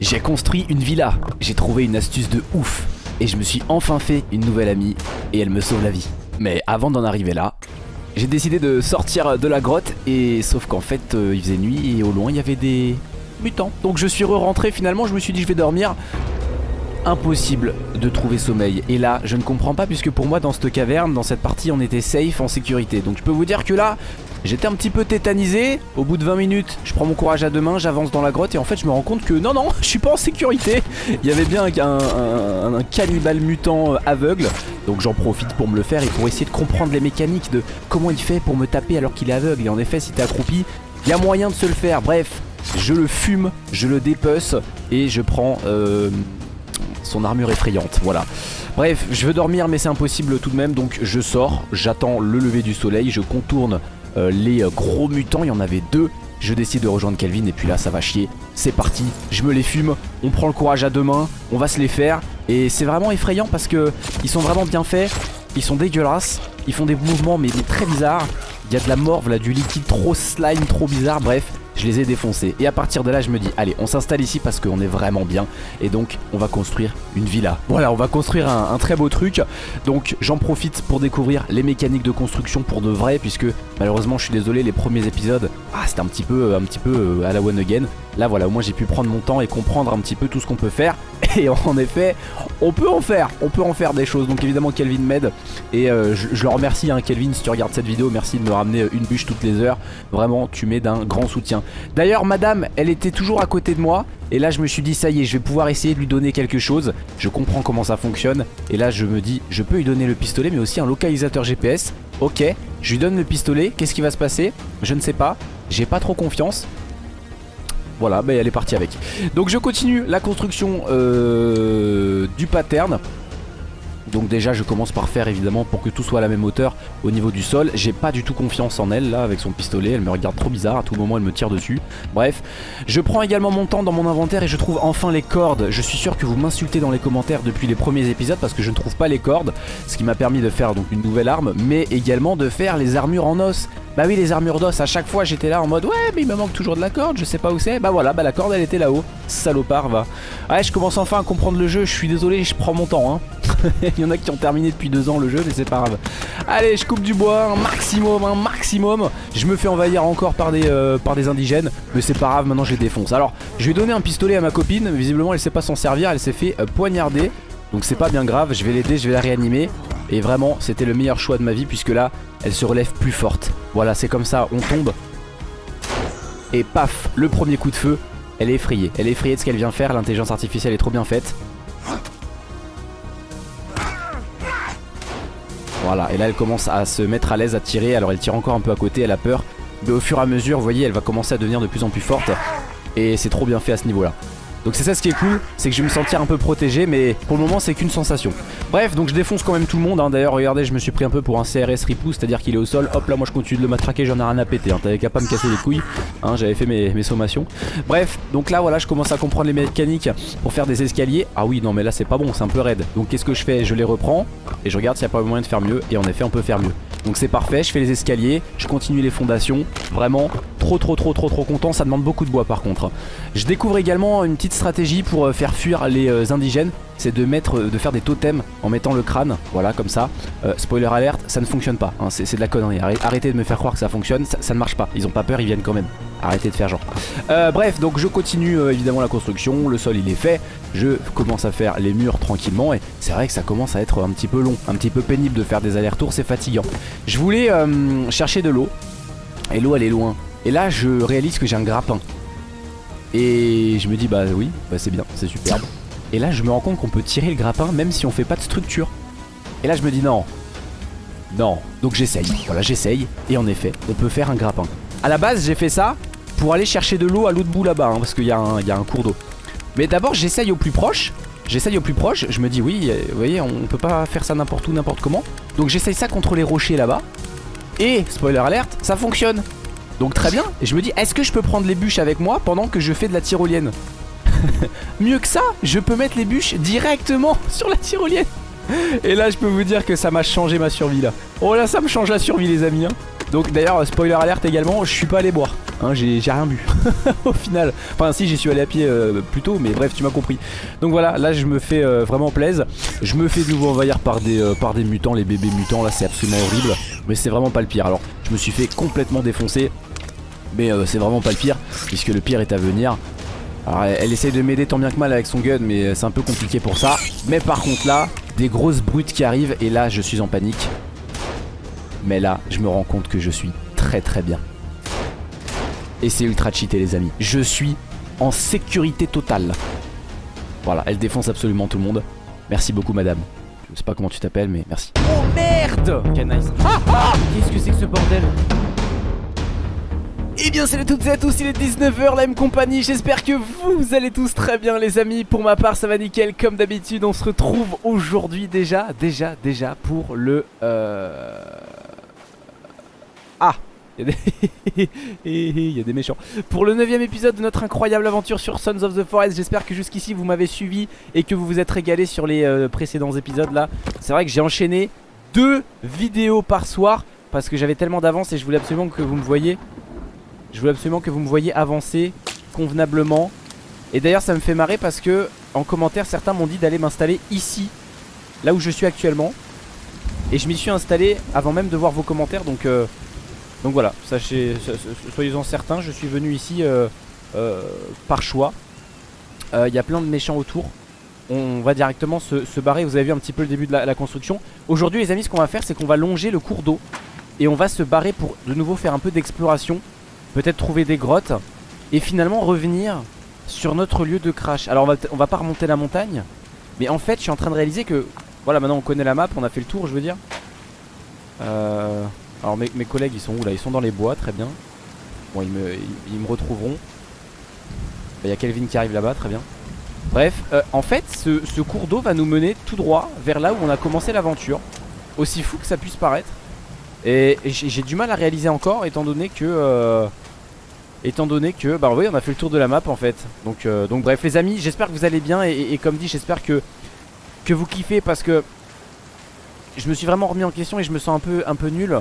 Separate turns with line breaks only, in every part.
J'ai construit une villa, j'ai trouvé une astuce de ouf et je me suis enfin fait une nouvelle amie et elle me sauve la vie. Mais avant d'en arriver là, j'ai décidé de sortir de la grotte et sauf qu'en fait euh, il faisait nuit et au loin il y avait des mutants. Donc je suis re-rentré finalement, je me suis dit je vais dormir. Impossible de trouver sommeil et là je ne comprends pas puisque pour moi dans cette caverne, dans cette partie on était safe en sécurité. Donc je peux vous dire que là J'étais un petit peu tétanisé, au bout de 20 minutes je prends mon courage à deux mains, j'avance dans la grotte et en fait je me rends compte que non non je suis pas en sécurité. Il y avait bien un, cannibale mutant euh, aveugle. Donc j'en profite pour me le faire et pour essayer de comprendre les mécaniques de comment il fait pour me taper alors qu'il est aveugle. Et en effet si t'es accroupi il y a moyen de se le faire. Bref je le fume, je le dépece et je prends euh, son armure effrayante. Voilà. Bref, je veux dormir mais c'est impossible tout de même. Donc je sors, j'attends le lever du soleil, je contourne euh, les euh, gros mutants, il y en avait deux. Je décide de rejoindre Kelvin et puis là ça va chier. C'est parti, je me les fume, on prend le courage à deux mains, on va se les faire. Et c'est vraiment effrayant parce que ils sont vraiment bien faits, ils sont dégueulasses, ils font des mouvements mais, mais très bizarres. Il y a de la morve là, du liquide trop slime, trop bizarre, bref je les ai défoncés. Et à partir de là, je me dis, allez, on s'installe ici parce qu'on est vraiment bien. Et donc, on va construire une villa. Voilà, on va construire un, très beau truc. Donc, j'en profite pour découvrir les mécaniques de construction pour de vrai, puisque malheureusement, je suis désolé, les premiers épisodes, ah, c'était un petit peu, un petit peu euh, à la one again. Là, voilà, au moins, j'ai pu prendre mon temps et comprendre un petit peu tout ce qu'on peut faire. Et en effet, on peut en faire, on peut en faire des choses. Donc évidemment, Kelvin m'aide. Et euh, je, le remercie, hein, Kelvin, si tu regardes cette vidéo, merci de me ramener une bûche toutes les heures. Vraiment, tu m'aides d'un grand soutien. D'ailleurs madame elle était toujours à côté de moi Et là je me suis dit ça y est je vais pouvoir essayer de lui donner quelque chose Je comprends comment ça fonctionne Et là je me dis je peux lui donner le pistolet mais aussi un localisateur GPS Ok je lui donne le pistolet Qu'est-ce qui va se passer? Je ne sais pas J'ai pas trop confiance voilà, bah elle est partie avec. Donc je continue la construction euh, du pattern. Donc déjà je commence par faire évidemment pour que tout soit à la même hauteur au niveau du sol. J'ai pas du tout confiance en elle là avec son pistolet. Elle me regarde trop bizarre, à tout moment elle me tire dessus. Bref, je prends également mon temps dans mon inventaire et je trouve enfin les cordes. Je suis sûr que vous m'insultez dans les commentaires depuis les premiers épisodes Parce que je ne trouve pas les cordes Ce qui m'a permis de faire donc une nouvelle arme Mais également de faire les armures en os. Bah oui les armures d'os à chaque fois j'étais là en mode ouais mais il me manque toujours de la corde je sais pas où c'est. Bah voilà bah la corde elle était là-haut. Salopard va. Ouais je commence enfin à comprendre le jeu. Je suis désolé je prends mon temps hein Il y en a qui ont terminé depuis deux ans le jeu mais c'est pas grave. Allez je coupe du bois un maximum un maximum. Je me fais envahir encore par des, euh, par des indigènes Mais c'est pas grave maintenant je les défonce. Alors je vais donner un pistolet à ma copine Visiblement elle sait pas s'en servir elle s'est fait euh, poignarder. Donc c'est pas bien grave, je vais l'aider, je vais la réanimer. Et vraiment c'était le meilleur choix de ma vie puisque là elle se relève plus forte. Voilà c'est comme ça, on tombe. Et paf, le premier coup de feu Elle est effrayée, elle est effrayée de ce qu'elle vient faire L'intelligence artificielle est trop bien faite Et là elle commence à se mettre à l'aise à tirer. Alors elle tire encore un peu à côté, elle a peur. Mais au fur et à mesure, vous voyez, elle va commencer à devenir de plus en plus forte. Et c'est trop bien fait à ce niveau là donc c'est ça ce qui est cool, c'est que je vais me sentir un peu protégé mais pour le moment c'est qu'une sensation. Bref donc je défonce quand même tout le monde, hein. d'ailleurs regardez je me suis pris un peu pour un CRS ripou, c'est à dire qu'il est au sol, hop là moi je continue de le matraquer, j'en ai rien à péter, hein. t'avais qu'à pas me casser les couilles, hein, j'avais fait mes, sommations. Bref donc là voilà je commence à comprendre les mécaniques pour faire des escaliers, ah oui non mais là c'est pas bon, c'est un peu raide. Donc qu'est-ce que je fais? Je les reprends et je regarde s'il n'y a pas moyen de faire mieux et en effet on peut faire mieux. Donc c'est parfait, je fais les escaliers, je continue les fondations, vraiment trop trop trop trop trop content, ça demande beaucoup de bois par contre. Je découvre également une petite stratégie pour euh, faire fuir les euh, indigènes, c'est de mettre, euh, de faire des totems en mettant le crâne, voilà comme ça. spoiler alert, ça ne fonctionne pas, hein, c'est de la connerie, arrêtez de me faire croire que ça fonctionne, ça, ne marche pas, ils ont pas peur, ils viennent quand même. Arrêtez de faire genre. bref, donc je continue évidemment la construction, le sol il est fait, je commence à faire les murs tranquillement et c'est vrai que ça commence à être un petit peu long, un petit peu pénible de faire des allers-retours, c'est fatigant. Je voulais chercher de l'eau et l'eau elle est loin. Et là je réalise que j'ai un grappin. Et je me dis bah oui, bah c'est bien, c'est superbe. Et là je me rends compte qu'on peut tirer le grappin même si on fait pas de structure. Et là je me dis non, non. Donc j'essaye, voilà j'essaye. Et en effet, on peut faire un grappin. À la base j'ai fait ça pour aller chercher de l'eau à l'autre bout là-bas, hein, parce qu'il y, y, a un cours d'eau. Mais d'abord j'essaye au plus proche. J'essaye au plus proche, je me dis oui, euh, vous voyez, on peut pas faire ça n'importe où, n'importe comment. Donc j'essaye ça contre les rochers là-bas. Et, spoiler alerte, ça fonctionne. Donc très bien, et je me dis est-ce que je peux prendre les bûches avec moi pendant que je fais de la tyrolienne Mieux que ça, je peux mettre les bûches directement sur la tyrolienne Et là je peux vous dire que ça m'a changé ma survie là Oh là ça me change la survie les amis hein. Donc d'ailleurs spoiler alerte également, je suis pas allé boire Hein, j'ai rien bu au final. Enfin si j'y suis allé à pied euh, plus tôt mais bref tu m'as compris. Donc voilà là je me fais euh, vraiment plaisir. Je me fais de nouveau envahir par des, euh, par des mutants, les bébés mutants là c'est absolument horrible. Mais c'est vraiment pas le pire. Alors je me suis fait complètement défoncer. Mais c'est vraiment pas le pire puisque le pire est à venir. Alors elle essaye de m'aider tant bien que mal avec son gun mais c'est un peu compliqué pour ça. Mais par contre là des grosses brutes qui arrivent et là je suis en panique. Mais là je me rends compte que je suis très très bien. Et c'est ultra cheaté les amis. Je suis en sécurité totale. Voilà, elle défonce absolument tout le monde. Merci beaucoup madame. Je sais pas comment tu t'appelles mais merci. Oh merde nice. Ah, ah Qu'est-ce que c'est que ce bordel et eh bien salut toutes et à tous, il est 19h, la même compagnie, j'espère que vous allez tous très bien les amis Pour ma part ça va nickel, comme d'habitude on se retrouve aujourd'hui déjà, déjà, déjà pour le... Euh... Ah il y a des méchants. Pour le 9 épisode de notre incroyable aventure sur Sons of the Forest, j'espère que jusqu'ici vous m'avez suivi et que vous vous êtes régalé sur les euh, précédents épisodes là. C'est vrai que j'ai enchaîné deux vidéos par soir parce que j'avais tellement d'avance et je voulais absolument que vous me voyez. Je voulais absolument que vous me voyez avancer convenablement. Et d'ailleurs ça me fait marrer parce que en commentaire certains m'ont dit d'aller m'installer ici, là où je suis actuellement. Et je m'y suis installé avant même de voir vos commentaires donc... Euh, donc voilà, sachez, soyez-en certains, je suis venu ici euh, euh, par choix. Euh, il y a plein de méchants autour. On va directement se, barrer, vous avez vu un petit peu le début de la, construction. Aujourd'hui les amis, ce qu'on va faire, c'est qu'on va longer le cours d'eau. Et on va se barrer pour de nouveau faire un peu d'exploration. Peut-être trouver des grottes. Et finalement revenir sur notre lieu de crash. Alors on va, on va pas remonter la montagne. Mais en fait, je suis en train de réaliser que... Voilà, maintenant on connaît la map, on a fait le tour, je veux dire. Euh... Alors mes, collègues ils sont où là? Ils sont dans les bois, très bien. Bon ils me, ils, me retrouveront. Il y a Kelvin qui arrive là-bas, très bien. Bref, euh, en fait ce, cours d'eau va nous mener tout droit vers là où on a commencé l'aventure. Aussi fou que ça puisse paraître. Et, j'ai du mal à réaliser encore étant donné que... Euh, étant donné que, bah oui on a fait le tour de la map en fait Donc, euh, donc bref les amis j'espère que vous allez bien et, et comme dit j'espère que, que vous kiffez parce que je me suis vraiment remis en question et je me sens un peu, un peu nul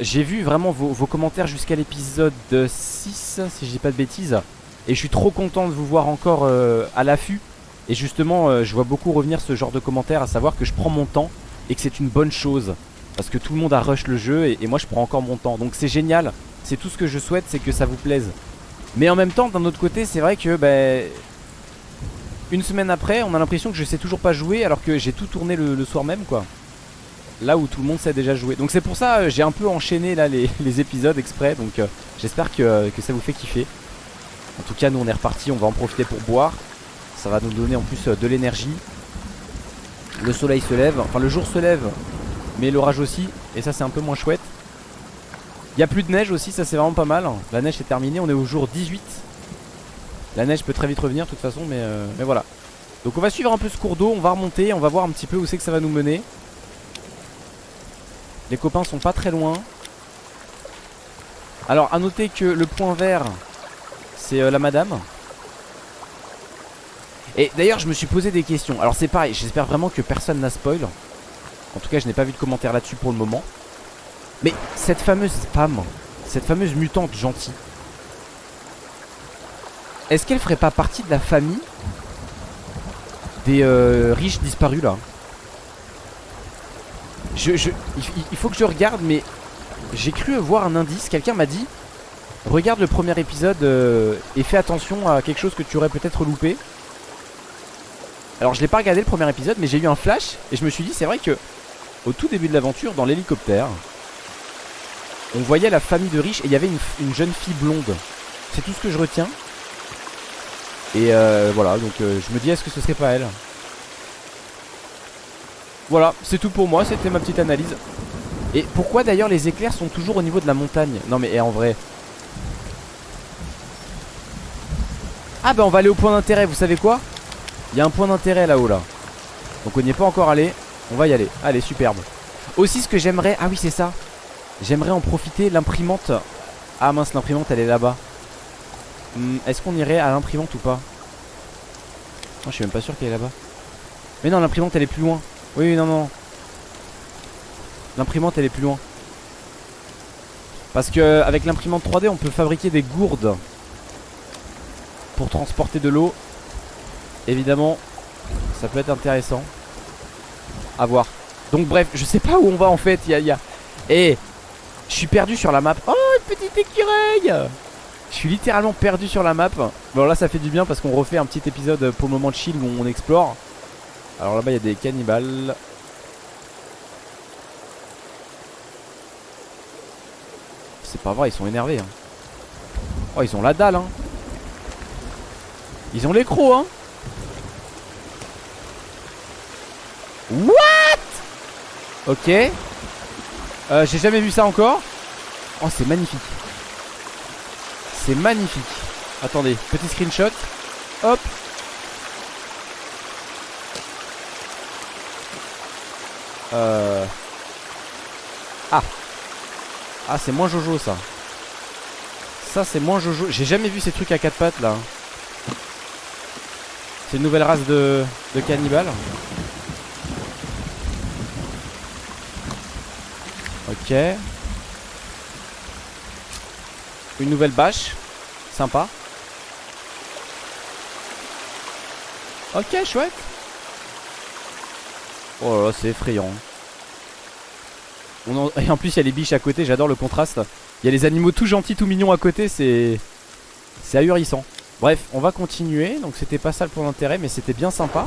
j'ai vu vraiment vos, commentaires jusqu'à l'épisode 6 si je dis pas de bêtises. Et je suis trop content de vous voir encore euh, à l'affût. Et justement euh, je vois beaucoup revenir ce genre de commentaires à savoir que je prends mon temps Et que c'est une bonne chose. Parce que tout le monde a rush le jeu et, moi je prends encore mon temps. Donc c'est génial. C'est tout ce que je souhaite c'est que ça vous plaise. Mais en même temps d'un autre côté c'est vrai que ben, Une semaine après on a l'impression que je sais toujours pas jouer Alors que j'ai tout tourné le soir même quoi là où tout le monde sait déjà jouer. Donc c'est pour ça euh, j'ai un peu enchaîné là les, épisodes exprès. Donc euh, j'espère que, ça vous fait kiffer. En tout cas nous on est reparti, on va en profiter pour boire. Ça va nous donner en plus euh, de l'énergie. Le soleil se lève, enfin le jour se lève, mais l'orage aussi. Et ça c'est un peu moins chouette. Il n'y a plus de neige aussi, ça c'est vraiment pas mal. La neige est terminée, on est au jour 18. La neige peut très vite revenir de toute façon, mais voilà. Donc on va suivre un peu ce cours d'eau, on va remonter, on va voir un petit peu où c'est que ça va nous mener. Les copains sont pas très loin. Alors à noter que le point vert c'est euh, la madame. Et d'ailleurs je me suis posé des questions. Alors c'est pareil, j'espère vraiment que personne n'a spoil. En tout cas je n'ai pas vu de commentaire là-dessus pour le moment. Mais cette fameuse femme, cette fameuse mutante gentille, est-ce qu'elle ferait pas partie de la famille des euh, riches disparus là? Il faut que je regarde, mais j'ai cru voir un indice. Quelqu'un m'a dit Regarde le premier épisode euh, et fais attention à quelque chose que tu aurais peut-être loupé. Alors, je l'ai pas regardé le premier épisode, mais j'ai eu un flash et je me suis dit C'est vrai que au tout début de l'aventure, dans l'hélicoptère, on voyait la famille de riches et il y avait une, jeune fille blonde. C'est tout ce que je retiens. Et euh, voilà, donc euh, je me dis Est-ce que ce serait pas elle? Voilà, c'est tout pour moi, c'était ma petite analyse. Et pourquoi d'ailleurs les éclairs sont toujours au niveau de la montagne? Non mais eh, en vrai. Ah bah on va aller au point d'intérêt, vous savez quoi? Il y a un point d'intérêt là-haut là. Donc on n'y est pas encore allé, on va y aller. Allez, superbe. Aussi ce que j'aimerais, ah oui c'est ça. J'aimerais en profiter, l'imprimante. Ah mince, l'imprimante elle est là-bas. Hmm, est-ce qu'on irait à l'imprimante ou pas? Non, je suis même pas sûr qu'elle est là-bas. Mais non, l'imprimante elle est plus loin. Oui, non, non. L'imprimante, elle est plus loin. Parce que avec l'imprimante 3D on peut fabriquer des gourdes Pour transporter de l'eau. Évidemment Ça peut être intéressant. À voir. Donc bref je sais pas où on va en fait. Il y Eh Je suis perdu sur la map. Oh une petite écureuil. Je suis littéralement perdu sur la map. Bon là ça fait du bien parce qu'on refait un petit épisode pour le moment de chill où on explore Alors là-bas il y a des cannibales C'est pas vrai, ils sont énervés. Hein. Oh, ils ont la dalle. Hein. Ils ont les crocs. Hein. What? Ok. Euh, J'ai jamais vu ça encore. Oh, c'est magnifique. C'est magnifique. Attendez, petit screenshot. Hop. Euh... Ah. Ah c'est moins Jojo ça. Ça c'est moins Jojo. J'ai jamais vu ces trucs à quatre pattes là. C'est une nouvelle race de, de cannibales. Ok. Une nouvelle bâche. Sympa. Ok chouette Oh là là c'est effrayant. Et en plus il y a les biches à côté, j'adore le contraste. Il y a les animaux tout gentils, tout mignons à côté, c'est C'est ahurissant. Bref, on va continuer, donc c'était pas ça le point d'intérêt Mais c'était bien sympa.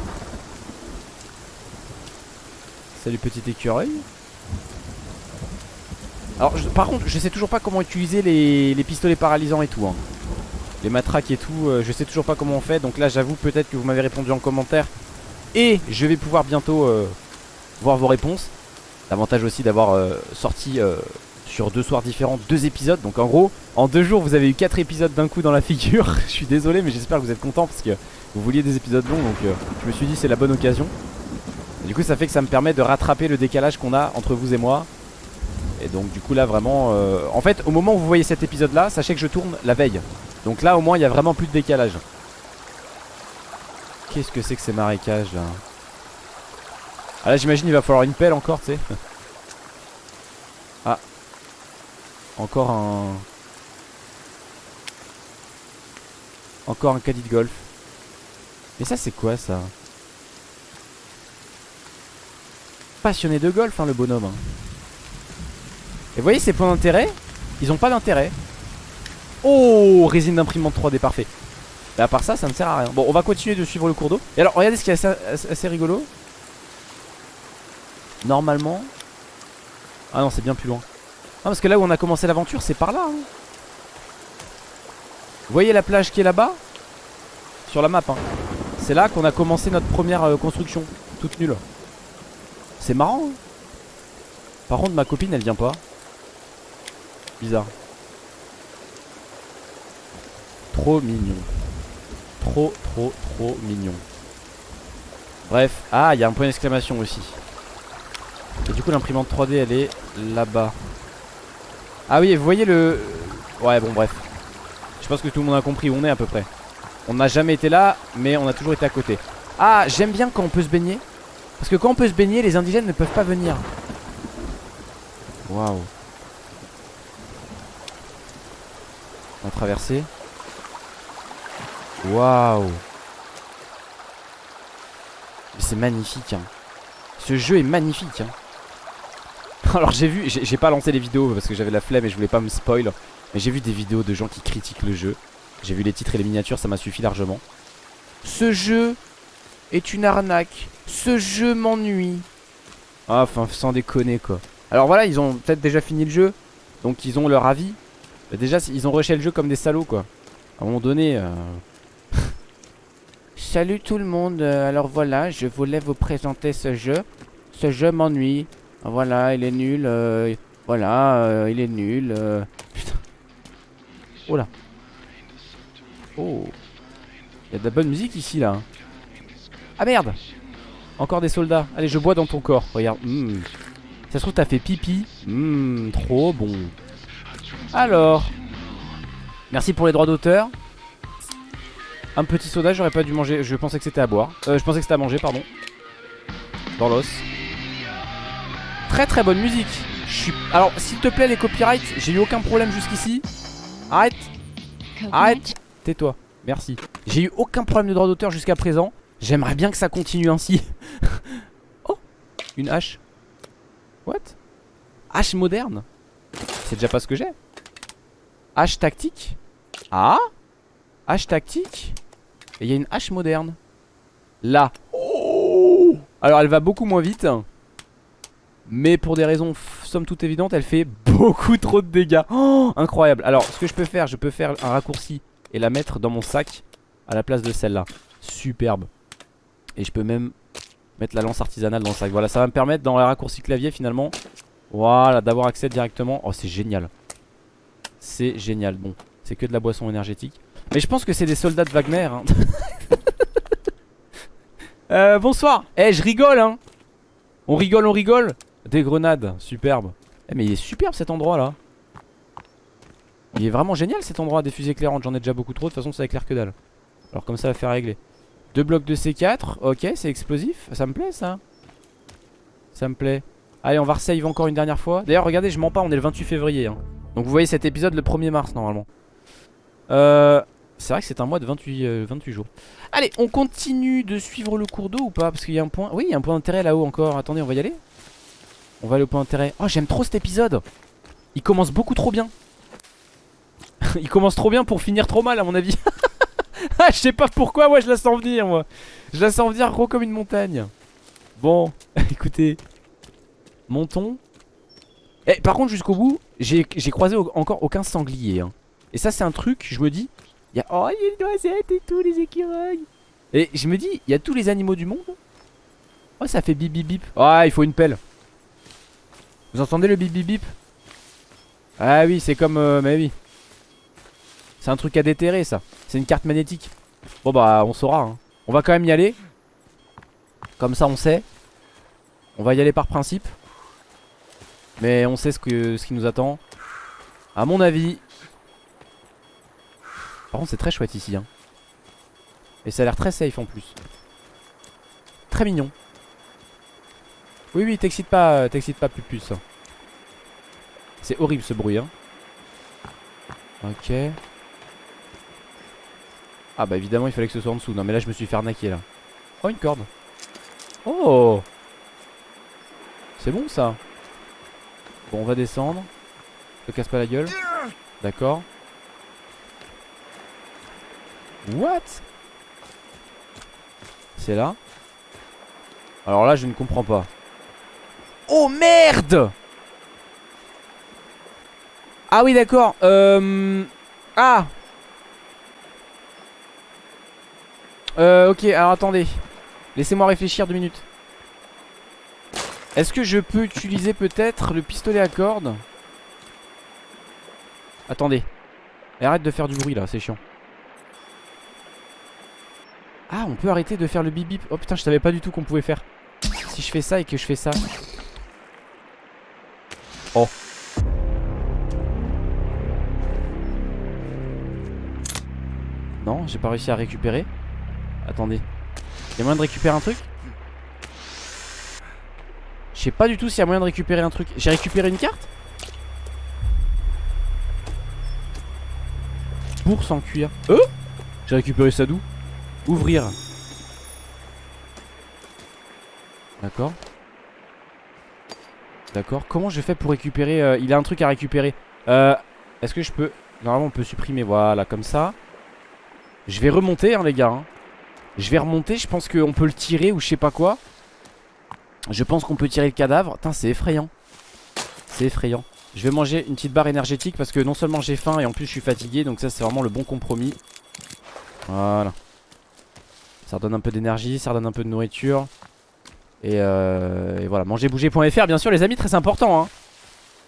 Salut petit écureuil. Alors par contre je sais toujours pas comment utiliser les, pistolets paralysants et tout hein. Les matraques et tout, euh, je sais toujours pas comment on fait. Donc là j'avoue peut-être que vous m'avez répondu en commentaire Et je vais pouvoir bientôt euh, voir vos réponses L'avantage aussi d'avoir euh, sorti euh, sur deux soirs différents deux épisodes. Donc en gros, en deux jours, vous avez eu quatre épisodes d'un coup dans la figure. je suis désolé, mais j'espère que vous êtes contents parce que vous vouliez des épisodes longs. Donc je me suis dit c'est la bonne occasion. du coup, ça fait que ça me permet de rattraper le décalage qu'on a entre vous et moi. Et donc du coup là vraiment En fait au moment où vous voyez cet épisode là Sachez que je tourne la veille Donc là au moins il y a vraiment plus de décalage Qu'est-ce que c'est que ces marécages là ah là j'imagine il va falloir une pelle encore tu sais. Ah. Encore un Encore un caddie de golf. Mais ça c'est quoi ça? Passionné de golf hein, le bonhomme hein. Et vous voyez ces points d'intérêt? Ils ont pas d'intérêt. Oh Résine d'imprimante 3D parfait Et à part ça ça ne sert à rien. Bon on va continuer de suivre le cours d'eau. Et alors regardez ce qui est assez rigolo. Normalement. Ah non c'est bien plus loin. Ah parce que là où on a commencé l'aventure c'est par là hein. Vous voyez la plage qui est là-bas? Sur la map hein. C'est là qu'on a commencé notre première euh, construction Toute nulle. C'est marrant hein. Par contre ma copine elle vient pas. Bizarre. Trop mignon Trop trop trop mignon. Bref, ah il y a un point d'exclamation aussi. Et du coup l'imprimante 3D elle est là-bas. Ah oui vous voyez le Ouais bon bref. Je pense que tout le monde a compris où on est à peu près. On n'a jamais été là mais on a toujours été à côté. Ah j'aime bien quand on peut se baigner. Parce que quand on peut se baigner les indigènes ne peuvent pas venir. Waouh. On va traverser Waouh. C'est magnifique hein. Ce jeu est magnifique hein. Alors j'ai vu, j'ai pas lancé les vidéos parce que j'avais la flemme et je voulais pas me spoil Mais j'ai vu des vidéos de gens qui critiquent le jeu. J'ai vu les titres et les miniatures, ça m'a suffi largement. Ce jeu est une arnaque. Ce jeu m'ennuie. Ah, Enfin sans déconner quoi. Alors voilà ils ont peut-être déjà fini le jeu Donc ils ont leur avis. Déjà ils ont rushé le jeu comme des salauds quoi. À un moment donné euh... Salut tout le monde Alors voilà je voulais vous présenter ce jeu Ce jeu m'ennuie voilà, il est nul. Euh, voilà, euh, il est nul. Euh. Putain. Oh là. Oh. Il y a de la bonne musique ici là. Ah merde Encore des soldats. Allez, je bois dans ton corps. Regarde. Hmm. Ça se trouve, t'as fait pipi. Mmh, trop bon. Alors. Merci pour les droits d'auteur. Un petit soda, j'aurais pas dû manger. Je pensais que c'était à boire. je pensais que c'était à manger, pardon. Dans l'os. Très très bonne musique. Je suis... Alors s'il te plaît les copyrights J'ai eu aucun problème jusqu'ici. Arrête. Arrête. Tais-toi. Merci. J'ai eu aucun problème de droit d'auteur jusqu'à présent. J'aimerais bien que ça continue ainsi. Oh. Une hache. What? Hache moderne. C'est déjà pas ce que j'ai. Hache tactique. Ah. Hache tactique Et il y a une hache moderne. Là. Alors elle va beaucoup moins vite. Mais pour des raisons somme toute évidentes Elle fait beaucoup trop de dégâts. Oh, Incroyable. Alors ce que je peux faire Je peux faire un raccourci Et la mettre dans mon sac À la place de celle-là. Superbe. Et je peux même mettre la lance artisanale dans le sac. Voilà ça va me permettre dans le raccourci clavier finalement Voilà d'avoir accès directement. Oh c'est génial. C'est génial. Bon c'est que de la boisson énergétique Mais je pense que c'est des soldats de Wagner hein. euh, Bonsoir. Eh je rigole hein. On rigole on rigole. Des grenades, superbe. Eh, Mais il est superbe cet endroit là Il est vraiment génial cet endroit des fusées éclairantes. J'en ai déjà beaucoup trop, de toute façon ça éclaire que dalle. Alors comme ça va faire régler. Deux blocs de C4, ok c'est explosif. Ça me plaît ça. Ça me plaît. Allez on va resave encore une dernière fois. D'ailleurs regardez je mens pas on est le 28 février hein. Donc vous voyez cet épisode le 1er mars normalement. Euh... C'est vrai que c'est un mois de 28, 28 euh, jours Allez on continue de suivre le cours d'eau ou pas? Parce qu'il y a un point... Oui il y a un point d'intérêt là-haut encore Attendez on va y aller on va aller au point d'intérêt. Oh, j'aime trop cet épisode. Il commence beaucoup trop bien. Il commence trop bien pour finir trop mal, à mon avis. ah, je sais pas pourquoi, moi, je la sens venir, moi. Je la sens venir gros comme une montagne. Bon, écoutez. Montons. Eh, par contre, jusqu'au bout, j'ai croisé encore aucun sanglier. Hein. Et ça, c'est un truc, je me dis. Oh, il y a une noisette et tout, les écureuils. Et je me dis, il y a tous les animaux du monde? Oh, ça fait bip bip bip. Ah, il faut une pelle. Vous entendez le bip bip bip? Ah oui c'est comme euh, Mais oui C'est un truc à déterrer ça C'est une carte magnétique Bon bah on saura hein. On va quand même y aller Comme ça on sait On va y aller par principe Mais on sait ce, ce qui nous attend À mon avis Par contre c'est très chouette ici hein. Et ça a l'air très safe en plus Très mignon oui, oui, t'excite pas, euh, t'excite pas, plus. C'est horrible ce bruit, hein. Ok. Ah bah évidemment, il fallait que ce soit en dessous. Non, mais là, je me suis fait arnaquer, là. Oh, une corde. Oh C'est bon, ça. Bon, on va descendre. Ne casse pas la gueule. D'accord. What? C'est là? Alors là, je ne comprends pas. Oh merde! Ah oui d'accord euh... Ah! Euh ok alors attendez. Laissez-moi réfléchir deux minutes. Est-ce que je peux utiliser peut-être le pistolet à cordes? Attendez. Arrête de faire du bruit là c'est chiant Ah on peut arrêter de faire le bip bip Oh putain je savais pas du tout qu'on pouvait faire Si je fais ça et que je fais ça Oh. Non, j'ai pas réussi à récupérer. Attendez. Y'a moyen de récupérer un truc? Je sais pas du tout s'il y a moyen de récupérer un truc. J'ai récupéré une carte? Bourse en cuir. Euh? J'ai récupéré ça d'où? Ouvrir. D'accord. D'accord. Comment je fais pour récupérer euh, Il a un truc à récupérer. Euh, Est-ce que je peux... Normalement on peut supprimer. Voilà, comme ça. Je vais remonter hein, les gars. Hein. Je vais remonter. Je pense qu'on peut le tirer ou je sais pas quoi. Je pense qu'on peut tirer le cadavre. Putain c'est effrayant. C'est effrayant. Je vais manger une petite barre énergétique parce que non seulement j'ai faim et en plus je suis fatigué. Donc ça c'est vraiment le bon compromis. Voilà. Ça redonne un peu d'énergie, ça redonne un peu de nourriture. Euh, et, voilà, mangerbouger.fr bien sûr les amis, très important hein.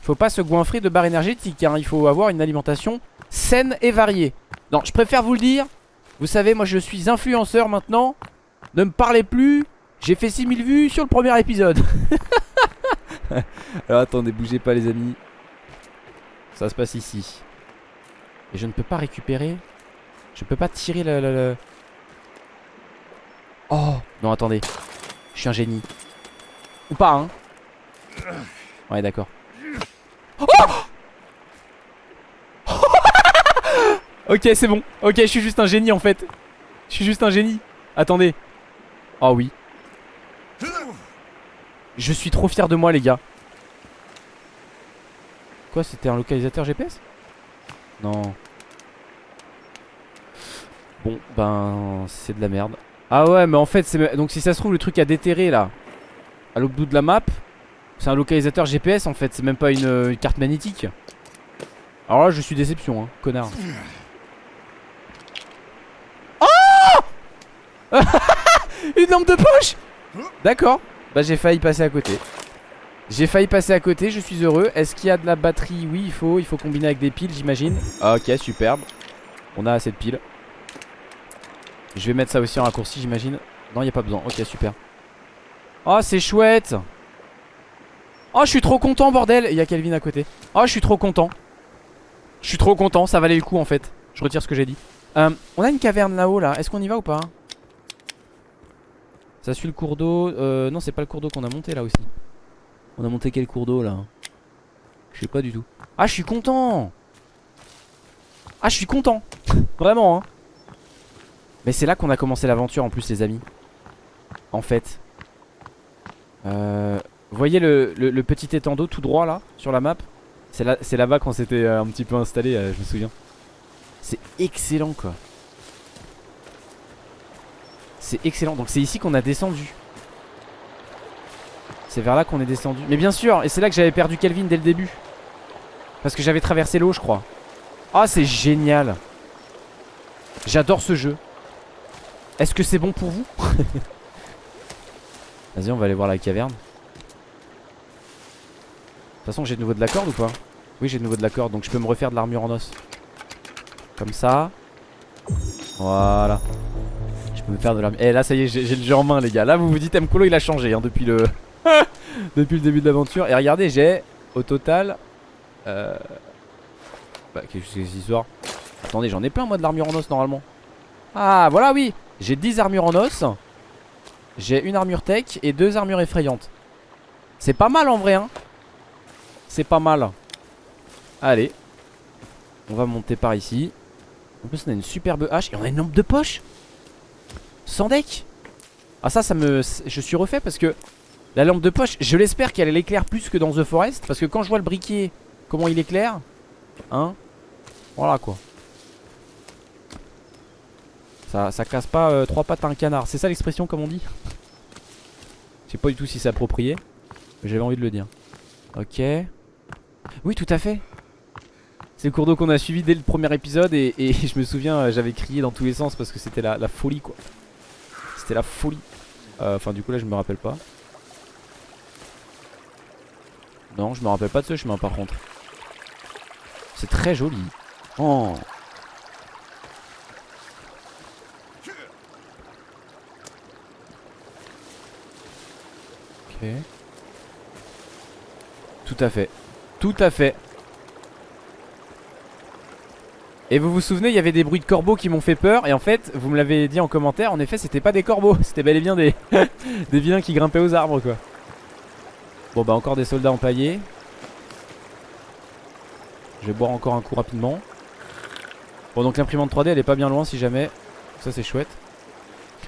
Faut pas se goinfrer de barres énergétiques hein. Il faut avoir une alimentation saine et variée. Non, je préfère vous le dire. Vous savez, moi je suis influenceur maintenant. Ne me parlez plus. J'ai fait 6000 vues sur le premier épisode. Alors attendez, bougez pas les amis. Ça se passe ici. Et je ne peux pas récupérer. Je peux pas tirer le... le... Oh Non attendez. Je suis un génie. Ou pas, hein. Ouais, d'accord. Ok c'est bon. Ok je suis juste un génie en fait. Je suis juste un génie. Attendez. Oh oui. Je suis trop fier de moi les gars. Quoi c'était un localisateur GPS Non. Bon ben c'est de la merde Ah ouais mais en fait c'est donc si ça se trouve le truc à déterrer là. À l'autre bout de la map C'est un localisateur GPS en fait. C'est même pas une, une carte magnétique. Alors là je suis déception hein connard. Une lampe de poche D'accord. Bah j'ai failli passer à côté. J'ai failli passer à côté, je suis heureux. Est-ce qu'il y a de la batterie? Oui il faut, il faut combiner avec des piles j'imagine. Ok superbe. On a assez de piles Je vais mettre ça aussi en raccourci j'imagine. Non il n'y a pas besoin, ok super. Oh c'est chouette. Oh je suis trop content bordel. Il y a Kelvin à côté. Oh je suis trop content. Je suis trop content, ça valait le coup en fait. Je retire ce que j'ai dit. Euh, On a une caverne là-haut là, est-ce qu'on y va ou pas? Ça suit le cours d'eau. Euh, non, c'est pas le cours d'eau qu'on a monté là aussi. On a monté quel cours d'eau là? Je sais pas du tout. Ah, je suis content. Ah, je suis content. Vraiment, hein Mais c'est là qu'on a commencé l'aventure en plus, les amis. En fait. Euh, vous voyez le, petit étang tout droit là, sur la map? C'est là-bas là qu'on s'était euh, un petit peu installé, euh, je me souviens. C'est excellent quoi. C'est excellent. Donc c'est ici qu'on a descendu. C'est vers là qu'on est descendu. Mais bien sûr, et c'est là que j'avais perdu Kelvin dès le début. Parce que j'avais traversé l'eau, je crois. Ah, c'est génial. J'adore ce jeu. Est-ce que c'est bon pour vous Vas-y, on va aller voir la caverne. De toute façon, j'ai de nouveau de la corde ou pas? Oui, j'ai de nouveau de la corde, donc je peux me refaire de l'armure en os. Comme ça. Voilà. Me faire de Eh là ça y est j'ai le jeu en main les gars. Là vous vous dites Mkolo il a changé hein, depuis le Depuis le début de l'aventure. Et regardez j'ai au total euh... Bah qu'est-ce que c'est histoire? Attendez j'en ai plein moi de l'armure en os normalement. Ah voilà oui J'ai 10 armures en os J'ai une armure tech et deux armures effrayantes. C'est pas mal en vrai hein. C'est pas mal. Allez On va monter par ici. En plus on a une superbe hache Et on a une lampe de poche. Sans deck. Ah ça ça me... Je suis refait parce que La lampe de poche je l'espère qu'elle éclaire plus que dans The Forest Parce que quand je vois le briquet Comment il éclaire Hein. Voilà quoi ça, casse pas euh, trois pattes à un canard C'est ça l'expression comme on dit Je sais pas du tout si c'est approprié Mais j'avais envie de le dire Ok Oui tout à fait c'est le cours d'eau qu'on a suivi dès le premier épisode et, je me souviens euh, j'avais crié dans tous les sens parce que c'était la folie quoi c'était la folie. Euh, enfin, du coup, là, je me rappelle pas. Non, je me rappelle pas de ce chemin par contre. C'est très joli. Oh. Tout à fait. Tout à fait. Et vous vous souvenez, il y avait des bruits de corbeaux qui m'ont fait peur. Et en fait, vous me l'avez dit en commentaire, en effet, c'était pas des corbeaux. C'était bel et bien des, des vilains qui grimpaient aux arbres, quoi. Bon, bah, encore des soldats empaillés. Je vais boire encore un coup rapidement. Bon, donc l'imprimante 3D, elle est pas bien loin si jamais. Ça, c'est chouette.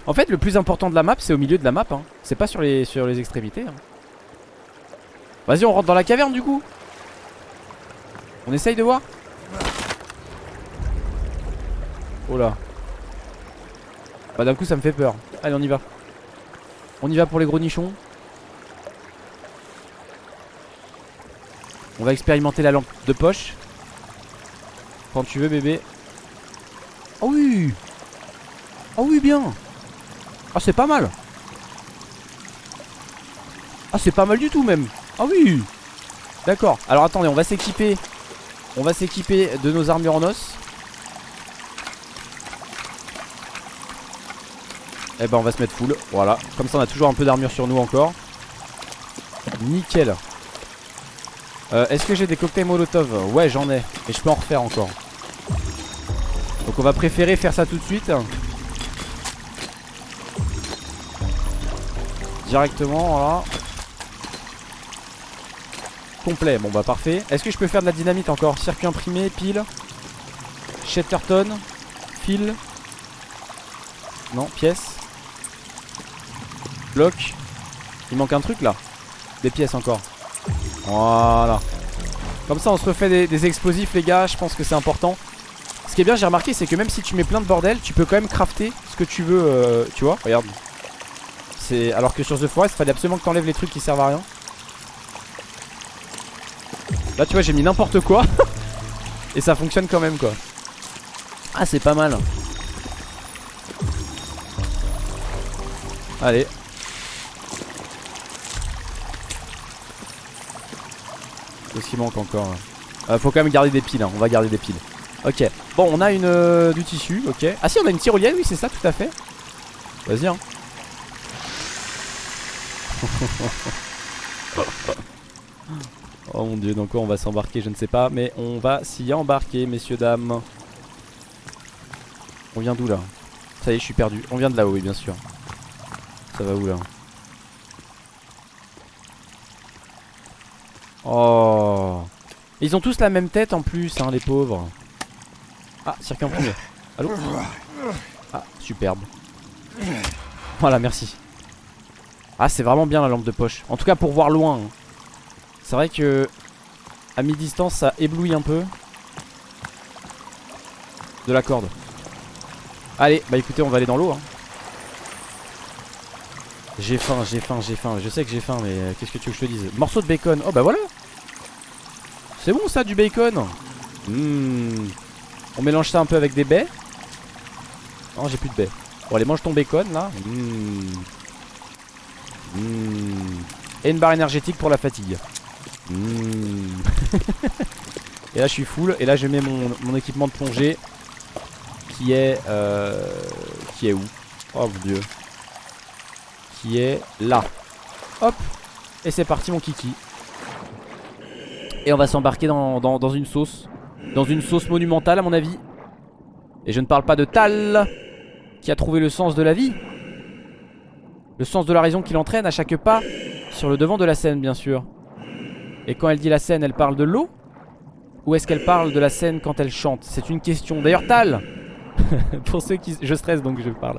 En fait, le plus important de la map, c'est au milieu de la map. Hein. C'est pas sur les, sur les extrémités. Hein. Vas-y, on rentre dans la caverne du coup. On essaye de voir Oh là. Bah d'un coup ça me fait peur. Allez on y va. On y va pour les gros nichons. On va expérimenter la lampe de poche. Quand tu veux bébé. Oh oui Oh oui bien Ah c'est pas mal. Ah c'est pas mal du tout même. Ah oui. D'accord. Alors attendez on va s'équiper. On va s'équiper de nos armures en os. Eh ben on va se mettre full. Voilà. Comme ça on a toujours un peu d'armure sur nous encore. Nickel. Euh, Est-ce que j'ai des cocktails molotov? Ouais j'en ai. Et je peux en refaire encore. Donc on va préférer faire ça tout de suite Directement voilà complet. Bon bah parfait. Est-ce que je peux faire de la dynamite encore? Circuit imprimé, pile. Shatterton. Fil. Non, pièce. Bloc. Il manque un truc là. Des pièces encore. Voilà. Comme ça on se refait des, explosifs les gars, je pense que c'est important. Ce qui est bien j'ai remarqué c'est que même si tu mets plein de bordel Tu peux quand même crafter ce que tu veux euh, Tu vois regarde Alors que sur The Forest fallait absolument que t'enlèves les trucs qui servent à rien. Là tu vois j'ai mis n'importe quoi. Et ça fonctionne quand même quoi. Ah c'est pas mal. Allez. Qu'est-ce qui manque encore euh, Faut quand même garder des piles hein. On va garder des piles. Ok. Bon on a une euh, du tissu ok. Ah si on a une tyrolienne oui c'est ça tout à fait. Vas-y hein Oh mon dieu dans quoi on va s'embarquer je ne sais pas Mais on va s'y embarquer messieurs dames. On vient d'où là? Ça y est je suis perdu. On vient de là-haut oui bien sûr. Ça va où là? Oh. Ils ont tous la même tête en plus hein les pauvres. Ah circuit imprimé Allô? Ah superbe. Voilà merci Ah c'est vraiment bien la lampe de poche. En tout cas pour voir loin hein. C'est vrai que à mi-distance ça éblouit un peu. De la corde. Allez bah écoutez on va aller dans l'eau hein. J'ai faim, j'ai faim, j'ai faim. Je sais que j'ai faim mais euh, qu'est-ce que tu veux que je te dise? Morceau de bacon, oh bah voilà. C'est bon ça du bacon. Mmh. On mélange ça un peu avec des baies. Non j'ai plus de baies. Bon allez mange ton bacon là. Mmh. Mmh. Et une barre énergétique pour la fatigue. Mmh. et là je suis full. Et là je mets mon, mon équipement de plongée Qui est euh, Qui est où? Oh mon dieu. Qui est là. Hop. Et c'est parti mon kiki. Et on va s'embarquer dans, dans, dans une sauce. Dans une sauce monumentale à mon avis. Et je ne parle pas de Tal Qui a trouvé le sens de la vie Le sens de la raison qui l'entraîne à chaque pas Sur le devant de la scène bien sûr et quand elle dit la scène, elle parle de l'eau Ou est-ce qu'elle parle de la scène quand elle chante? C'est une question. D'ailleurs, Tal Pour ceux qui... Je stresse donc je parle.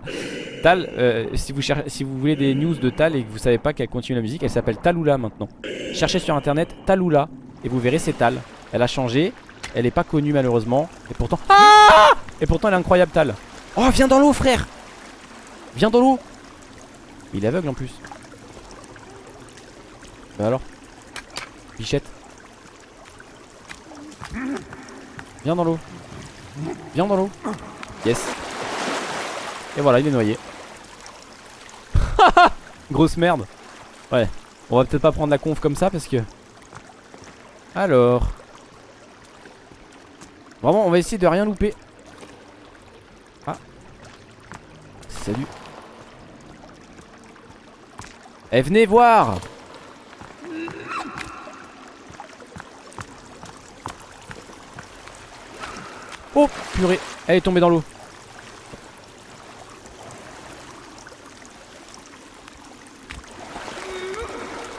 Tal, euh, si, vous cherchez, si vous voulez des news de Tal et que vous savez pas qu'elle continue la musique, elle s'appelle Talula maintenant. Cherchez sur internet Talula et vous verrez c'est Tal. Elle a changé, elle est pas connue malheureusement. Et pourtant... Ah et pourtant elle est incroyable Tal. Oh viens dans l'eau frère Viens dans l'eau Il est aveugle en plus. Bah alors? Bichette. Viens dans l'eau. Viens dans l'eau. Yes. Et voilà, il est noyé. Grosse merde. Ouais. On va peut-être pas prendre la conf comme ça parce que... Alors... Vraiment, on va essayer de rien louper. Ah. Salut. Eh, venez voir. Oh purée. Elle est tombée dans l'eau.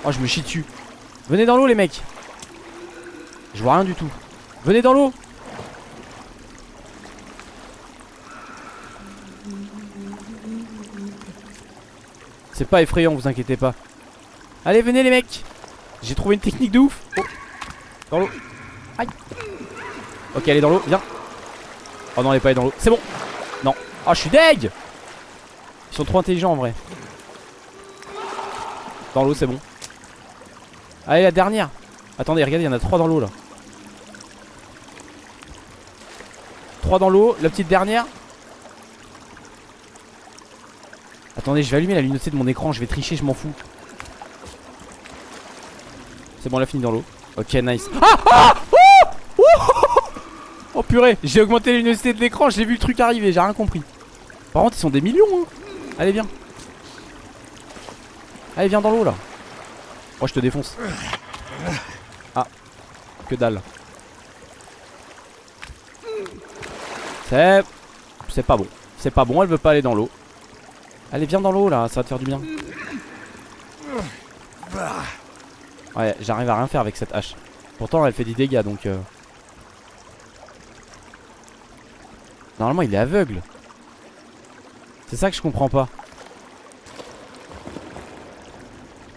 Oh je me chie dessus. Venez dans l'eau les mecs. Je vois rien du tout. Venez dans l'eau C'est pas effrayant vous inquiétez pas Allez venez les mecs J'ai trouvé une technique de ouf. Dans l'eau Aïe Ok elle est dans l'eau viens Oh non, elle est pas dans l'eau. C'est bon. Non. Oh, je suis deg. Ils sont trop intelligents en vrai. Dans l'eau, c'est bon. Allez, la dernière. Attendez, regardez, il y en a trois dans l'eau là. Trois dans l'eau. La petite dernière. Attendez, je vais allumer la luminosité de mon écran. Je vais tricher, je m'en fous. C'est bon, elle a fini dans l'eau. Ok, nice. Ah, ah Oh purée, j'ai augmenté la luminosité de l'écran, j'ai vu le truc arriver, j'ai rien compris. Par contre, ils sont des millions. Hein. Allez, viens. Allez, viens dans l'eau là. Oh, je te défonce. Ah, que dalle. C'est. C'est pas bon. C'est pas bon, elle veut pas aller dans l'eau. Allez, viens dans l'eau là, ça va te faire du bien. Ouais, j'arrive à rien faire avec cette hache. Pourtant, elle fait des dégâts donc. Euh... Normalement, il est aveugle. C'est ça que je comprends pas.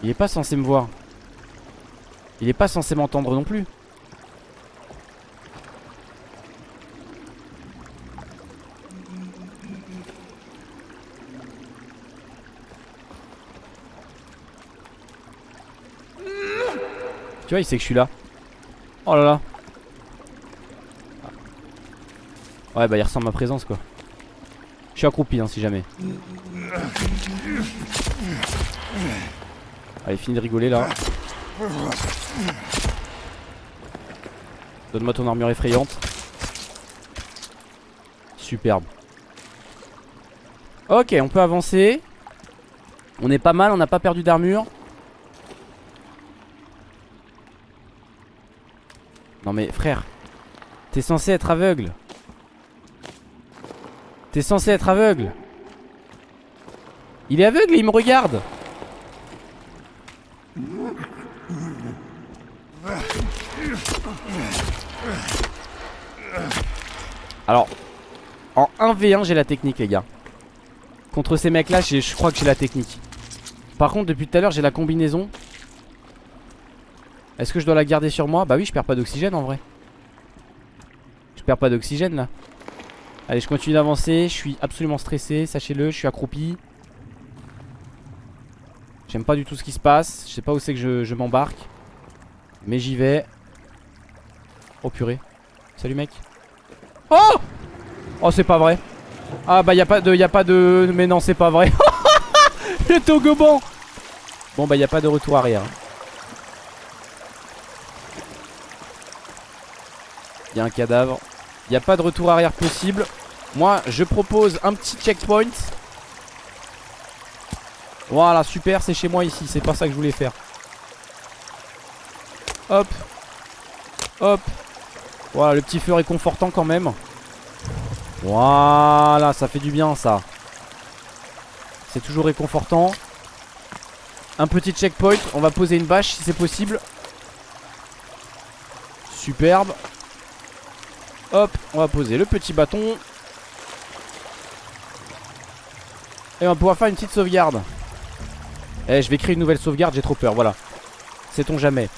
Il est pas censé me voir. Il est pas censé m'entendre non plus. Tu vois, il sait que je suis là. Oh là là. Ouais, bah il ressent ma présence quoi. Je suis accroupi hein, si jamais. Allez, fini de rigoler là. Donne-moi ton armure effrayante. Superbe. Ok, on peut avancer. On est pas mal, on n'a pas perdu d'armure. Non mais frère, t'es censé être aveugle. T'es censé être aveugle. Il est aveugle il me regarde. Alors, en 1v1 j'ai la technique les gars. Contre ces mecs là je crois que j'ai la technique. Par contre depuis tout à l'heure j'ai la combinaison est-ce que je dois la garder sur moi? Bah oui je perds pas d'oxygène en vrai. Je perds pas d'oxygène là. Allez je continue d'avancer. Je suis absolument stressé Sachez-le. Je suis accroupi. J'aime pas du tout ce qui se passe. Je sais pas où c'est que je, m'embarque. Mais j'y vais. Oh purée. Salut mec. Oh! Oh c'est pas vrai. Ah bah y'a pas de y pas de Mais non c'est pas vrai. Le togoban Bon bah y a pas de retour arrière Il y a un cadavre. Il n'y a pas de retour arrière possible. Moi, je propose un petit checkpoint. Voilà, super, c'est chez moi ici. C'est pas ça que je voulais faire. Hop. Hop. Voilà, le petit feu réconfortant quand même. Voilà, ça fait du bien ça. C'est toujours réconfortant. Un petit checkpoint. On va poser une bâche si c'est possible. Superbe. Hop, on va poser le petit bâton. Et on va pouvoir faire une petite sauvegarde. Eh, je vais créer une nouvelle sauvegarde, j'ai trop peur, voilà. Sait-on jamais.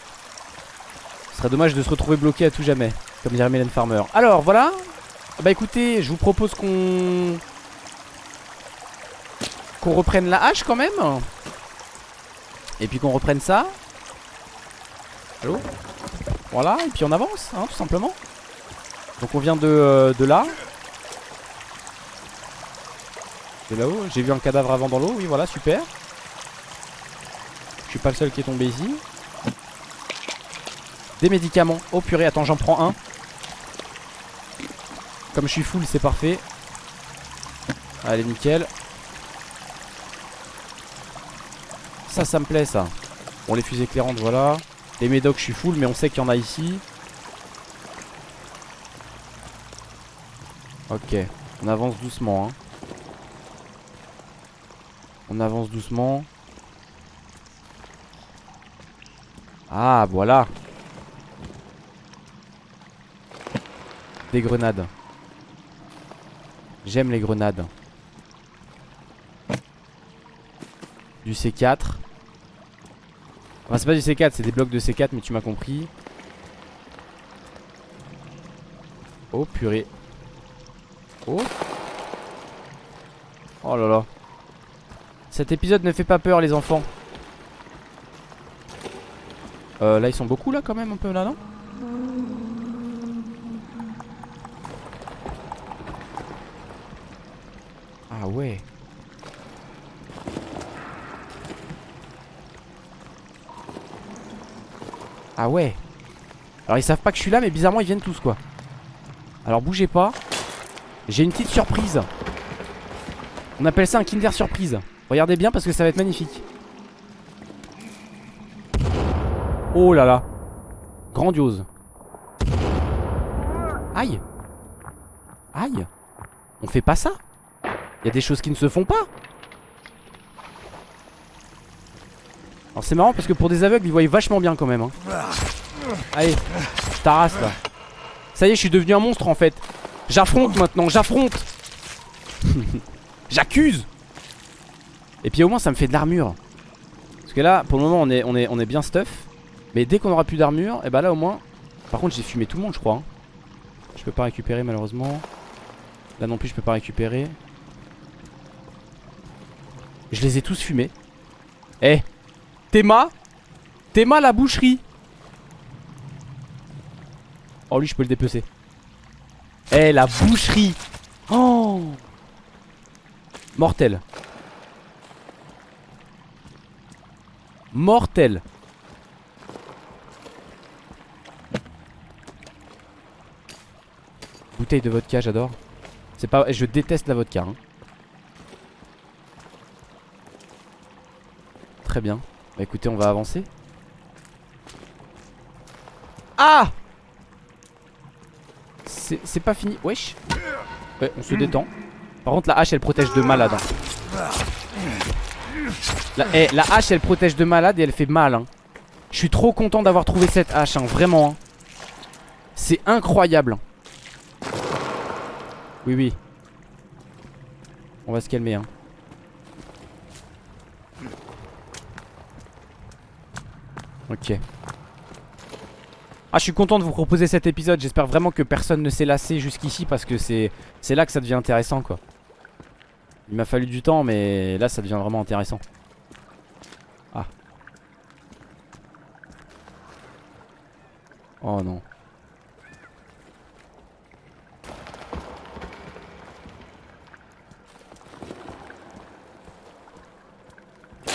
Ce serait dommage de se retrouver bloqué à tout jamais. Comme dirait Mylène Farmer. Alors, voilà. Bah écoutez, je vous propose qu'on... Qu'on reprenne la hache quand même. Et puis qu'on reprenne ça. Allô? Voilà, et puis on avance, hein, tout simplement. Donc on vient de, euh, de là. De là-haut. J'ai vu un cadavre avant dans l'eau. Oui, voilà, super. Je suis pas le seul qui est tombé ici. Des médicaments. Oh purée, attends, j'en prends un. Comme je suis full, c'est parfait. Allez, nickel. Ça, ça me plaît, ça. Bon, les fusées éclairantes, voilà. Les médocs, je suis full, mais on sait qu'il y en a ici. Ok, on avance doucement. Hein. On avance doucement. Ah, voilà. Des grenades. J'aime les grenades. Du C4. Enfin, c'est pas du C4, c'est des blocs de C4, mais tu m'as compris. Oh purée. Oh. Oh là là. Cet épisode ne fait pas peur les enfants. Euh, là ils sont beaucoup là quand même un peu là non? Ah ouais. Ah ouais. Alors ils savent pas que je suis là mais bizarrement ils viennent tous quoi. Alors bougez pas. J'ai une petite surprise. On appelle ça un Kinder Surprise. Regardez bien parce que ça va être magnifique. Oh là là. Grandiose. Aïe. Aïe. On fait pas ça. Il y a des choses qui ne se font pas. Alors c'est marrant parce que pour des aveugles ils voient vachement bien quand même hein. Allez ta race là Ça y est je suis devenu un monstre en fait J'affronte maintenant j'affronte. J'accuse. Et puis au moins ça me fait de l'armure. Parce que là pour le moment on est, on est, on est bien stuff. Mais dès qu'on aura plus d'armure Et eh bah ben là au moins Par contre j'ai fumé tout le monde je crois hein. Je peux pas récupérer malheureusement. Là non plus je peux pas récupérer. Je les ai tous fumés. Eh Théma Théma la boucherie. Oh lui je peux le dépecer Eh la boucherie. Oh. Mortel. Mortel. Bouteille de vodka j'adore. C'est pas... Je déteste la vodka hein. Très bien. Bah écoutez on va avancer. Ah C'est pas fini Wesh Ouais on se détend Par contre la hache elle protège de malade hein. la, eh, la hache elle protège de malade et elle fait mal hein. Je suis trop content d'avoir trouvé cette hache hein, Vraiment. C'est incroyable Oui oui On va se calmer Ok. Ah je suis content de vous proposer cet épisode. J'espère vraiment que personne ne s'est lassé jusqu'ici Parce que c'est là que ça devient intéressant quoi. Il m'a fallu du temps mais là ça devient vraiment intéressant. Ah. Oh non.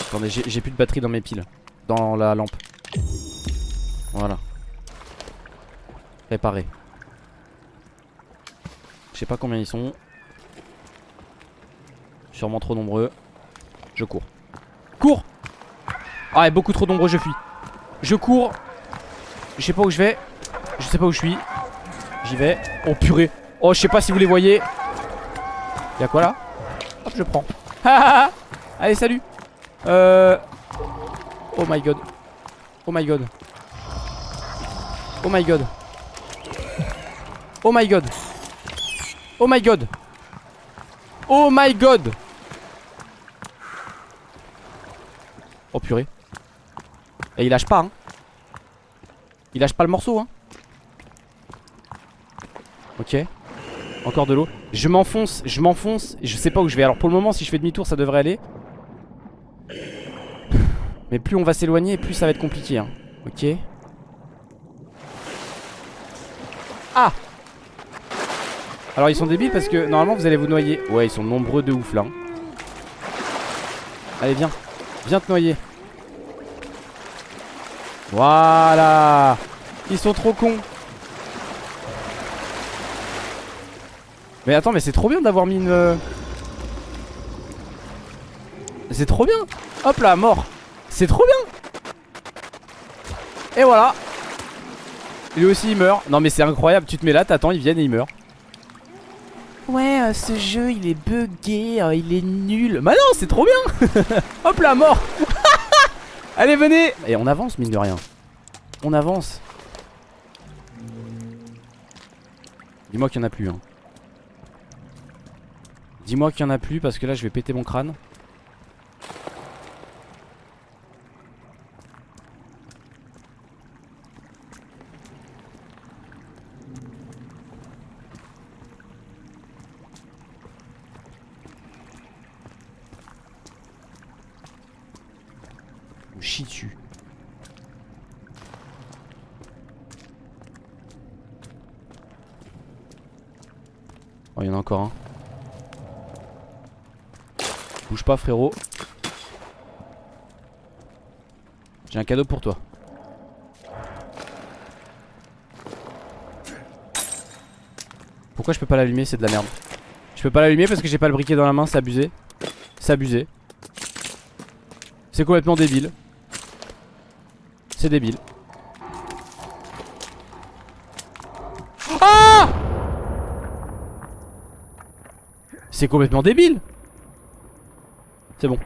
Attendez j'ai plus de batterie dans mes piles. Dans la lampe. Voilà. Je sais pas combien ils sont. Sûrement trop nombreux. Je cours. Cours Ah, beaucoup trop nombreux, je fuis. Je cours. Je sais pas où je vais. Je sais pas où je suis. J'y vais. Oh purée. Oh, je sais pas si vous les voyez. Y'a quoi là? Hop, je prends. Allez, salut. Euh. Oh my god. Oh my god. Oh my god. Oh my god. Oh my god. Oh my god. Oh purée. Et il lâche pas hein. Il lâche pas le morceau hein. Ok. Encore de l'eau. Je m'enfonce, je m'enfonce. Je sais pas où je vais. Alors pour le moment si je fais demi-tour ça devrait aller. Mais plus on va s'éloigner plus ça va être compliqué hein. Ok. Ah Alors ils sont débiles parce que normalement vous allez vous noyer. Ouais ils sont nombreux de ouf là. Allez viens. Viens te noyer. Voilà. Ils sont trop cons. Mais attends mais c'est trop bien d'avoir mis une euh, C'est trop bien. Hop là mort. C'est trop bien. Et voilà. Lui aussi il meurt. Non mais c'est incroyable. Tu te mets là t'attends ils viennent et ils meurent Ouais euh, ce jeu il est bugué euh, Il est nul. Bah non c'est trop bien. Hop là mort. Allez venez. Et on avance mine de rien. On avance. Dis-moi qu'il y en a plus hein. Dis-moi qu'il y en a plus parce que là je vais péter mon crâne Oh, il y en a encore un. Bouge pas, frérot. J'ai un cadeau pour toi. Pourquoi je peux pas l'allumer? C'est de la merde. Je peux pas l'allumer parce que j'ai pas le briquet dans la main, c'est abusé. C'est abusé. C'est complètement débile. C'est débile. Ah C'est complètement débile C'est bon.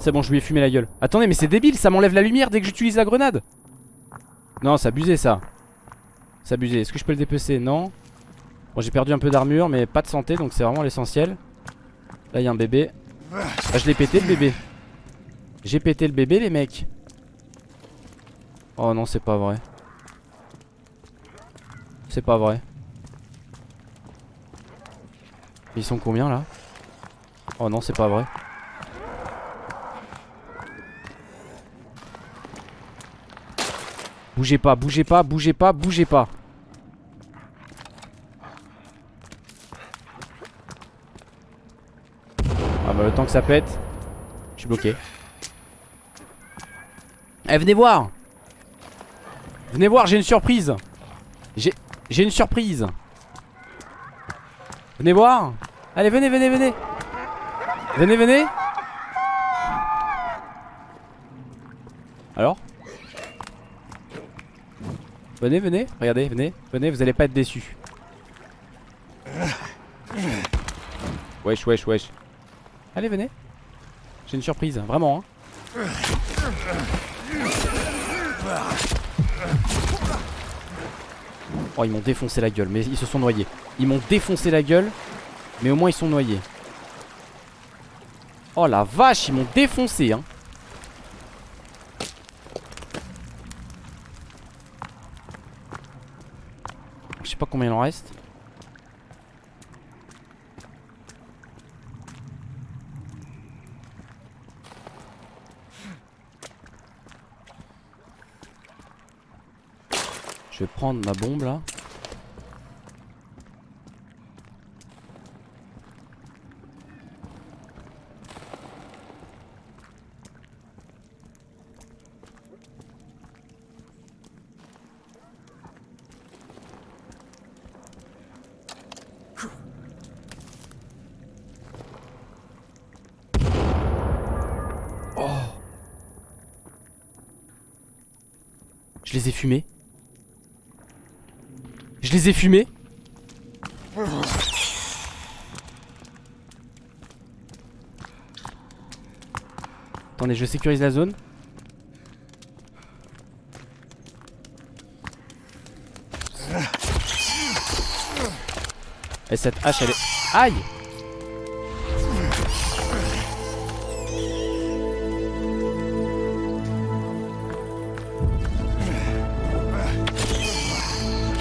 C'est bon, je lui ai fumé la gueule. Attendez, mais c'est débile, ça m'enlève la lumière dès que j'utilise la grenade. Non, c'est abusé ça. C'est abusé. Est-ce que je peux le dépecer? Non. Bon, j'ai perdu un peu d'armure, mais pas de santé, donc c'est vraiment l'essentiel. Là, il y a un bébé. Ah, je l'ai pété le bébé. J'ai pété le bébé, les mecs. Oh non, c'est pas vrai. C'est pas vrai. Ils sont combien là? Oh non, c'est pas vrai. Bougez pas, bougez pas, bougez pas, bougez pas. Ah bah le temps que ça pète, je suis bloqué. Eh venez voir Venez voir, j'ai une surprise J'ai une surprise Venez voir Allez venez, venez, venez Venez, venez Alors? Venez, venez, regardez, venez, venez, vous allez pas être déçus. Wesh, wesh, wesh. Allez, venez. J'ai une surprise, vraiment. Hein. Oh, ils m'ont défoncé la gueule, mais ils se sont noyés. Ils m'ont défoncé la gueule, mais au moins ils sont noyés. Oh la vache, ils m'ont défoncé, hein. Je sais pas combien il en reste. Prendre ma bombe là. Je les ai fumés. Les ai fumés. Attendez, je sécurise la zone. Et cette hache elle est... Aïe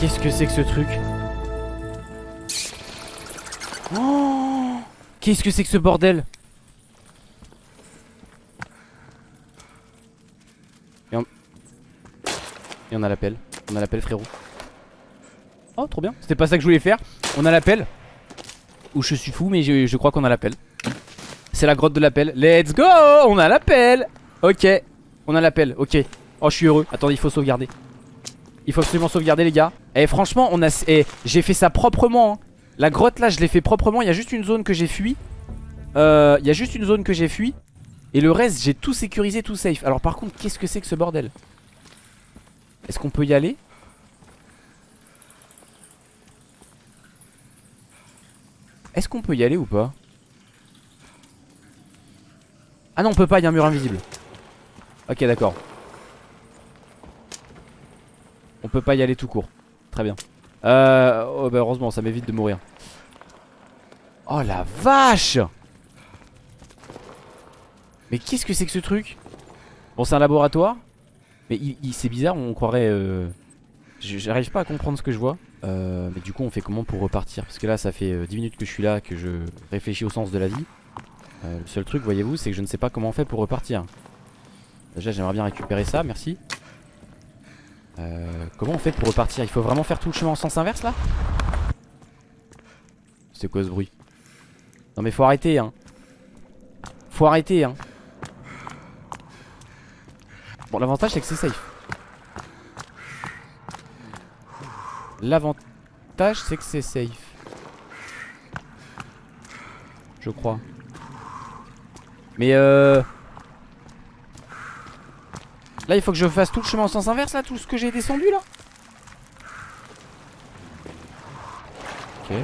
Qu'est-ce que c'est que ce truc oh Qu'est-ce que c'est que ce bordel Et on... A l'appel. On a l'appel frérot. Oh trop bien. C'était pas ça que je voulais faire. On a l'appel. Ou je suis fou mais je crois qu'on a l'appel. C'est la grotte de l'appel. Let's go On a l'appel. Ok. On a l'appel. Ok. Oh je suis heureux. Attendez il faut sauvegarder. Il faut absolument sauvegarder les gars Et eh, franchement on a eh, j'ai fait ça proprement hein. La grotte là je l'ai fait proprement. Il y a juste une zone que j'ai fui. Euh, Il y a juste une zone que j'ai fui. Et le reste j'ai tout sécurisé tout safe. Alors par contre qu'est-ce que c'est que ce bordel? Est-ce qu'on peut y aller? Est-ce qu'on peut y aller ou pas? Ah non on peut pas il y a un mur invisible. Ok d'accord. On peut pas y aller tout court. Très bien. Euh, oh, bah heureusement, ça m'évite de mourir. Oh la vache Mais qu'est-ce que c'est que ce truc? Bon, c'est un laboratoire. Mais il, c'est bizarre, on croirait... Euh... J'arrive pas à comprendre ce que je vois. Euh, mais du coup, on fait comment pour repartir? Parce que là, ça fait 10 euh, minutes que je suis là, que je réfléchis au sens de la vie. Euh, le seul truc, voyez-vous, c'est que je ne sais pas comment on fait pour repartir. Déjà, j'aimerais bien récupérer ça, merci. Euh, comment on fait pour repartir? Il faut vraiment faire tout le chemin en sens inverse là? C'est quoi ce bruit? Non mais faut arrêter hein. Faut arrêter hein. Bon l'avantage c'est que c'est safe. L'avantage c'est que c'est safe. Je crois. Mais euh Là il faut que je fasse tout le chemin en sens inverse là Tout ce que j'ai descendu là Ok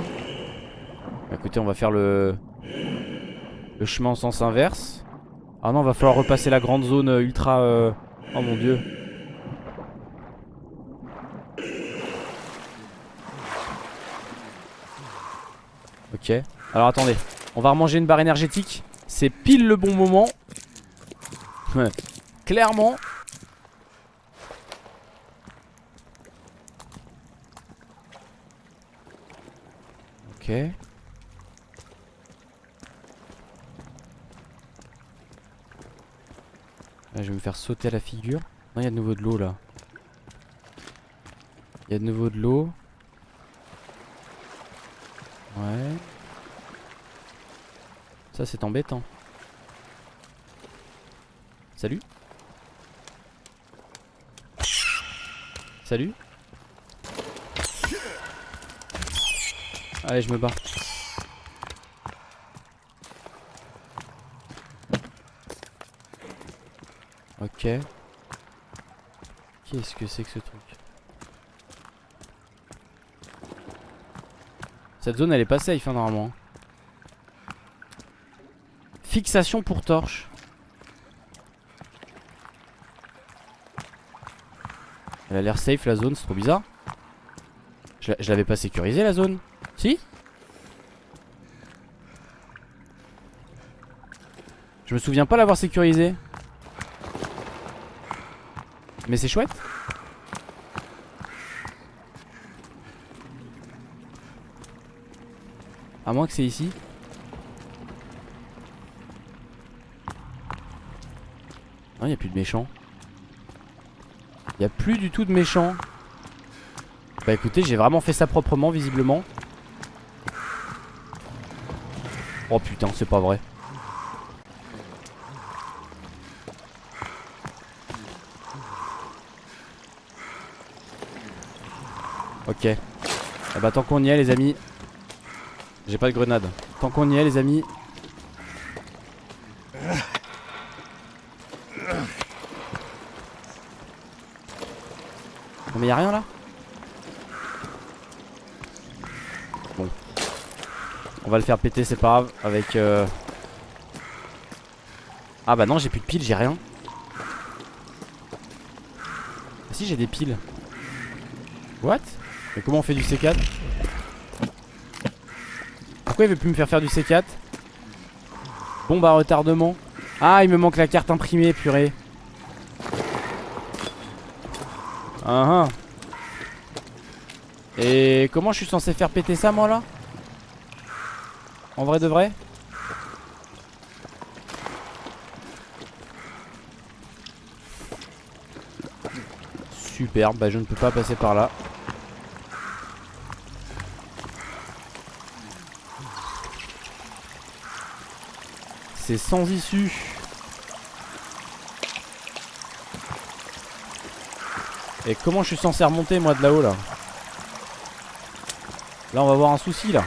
bah, Écoutez on va faire le Le chemin en sens inverse Ah non, va falloir repasser la grande zone euh, ultra... Euh... Oh mon dieu. Ok. Alors attendez. On va remanger une barre énergétique. C'est pile le bon moment. Clairement. Je vais me faire sauter à la figure. Non, il y a de nouveau de l'eau là. Il y a de nouveau de l'eau. Ouais. Ça c'est embêtant. Salut Salut Allez je me bats Ok Qu'est-ce que c'est que ce truc? Cette zone elle est pas safe hein, normalement Fixation pour torche. Elle a l'air safe la zone, c'est trop bizarre. Je, l'avais pas sécurisé la zone. Si Je me souviens pas l'avoir sécurisé. Mais c'est chouette. À moins que c'est ici. Non, il a plus de méchants. Il a plus du tout de méchants. Bah écoutez, j'ai vraiment fait ça proprement, visiblement. Oh putain, c'est pas vrai. Ok. Bah tant qu'on y est les amis. J'ai pas de grenade. Tant qu'on y est les amis, mais y'a rien là? On va le faire péter, c'est pas grave. Avec. Euh... Ah bah non, j'ai plus de piles, j'ai rien. Ah si, j'ai des piles. What? Mais comment on fait du C4 Pourquoi il veut plus me faire faire du C4 Bon bah retardement. Ah, il me manque la carte imprimée, purée. Uh Et comment je suis censé faire péter ça moi là? En vrai de vrai Super, bah je ne peux pas passer par là. C'est sans issue. Et comment je suis censé remonter moi de là-haut là? Là on va avoir un souci là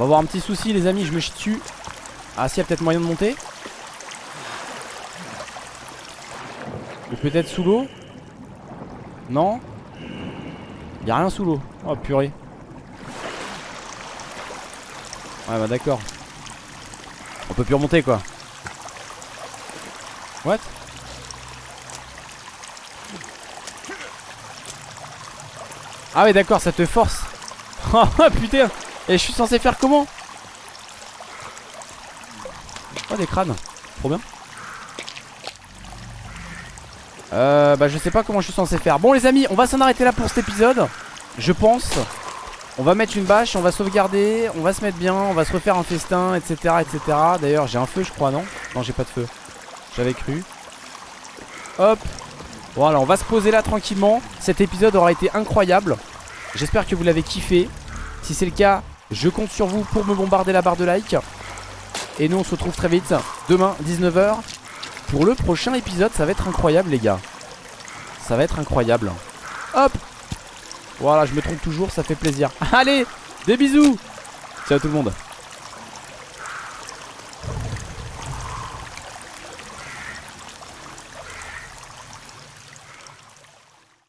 On va avoir un petit souci les amis je me chie dessus Ah si y a peut-être moyen de monter. Ou peut-être sous l'eau. Non. Y'a rien sous l'eau. Oh purée. Ouais bah d'accord. On peut plus remonter quoi. What? Ah ouais d'accord ça te force. Oh putain Et je suis censé faire comment Oh des crânes. Trop bien. Euh bah je sais pas comment je suis censé faire. Bon les amis on va s'en arrêter là pour cet épisode. Je pense. On va mettre une bâche, on va sauvegarder On va se mettre bien, on va se refaire un festin etc etc D'ailleurs j'ai un feu je crois non? Non j'ai pas de feu. J'avais cru. Hop. Voilà, on va se poser là tranquillement. Cet épisode aura été incroyable. J'espère que vous l'avez kiffé. Si c'est le cas, je compte sur vous pour me bombarder la barre de like. Et nous, on se retrouve très vite demain, 19h. Pour le prochain épisode, ça va être incroyable, les gars. Ça va être incroyable. Hop Voilà, je me trompe toujours, ça fait plaisir. Allez, des bisous Ciao tout le monde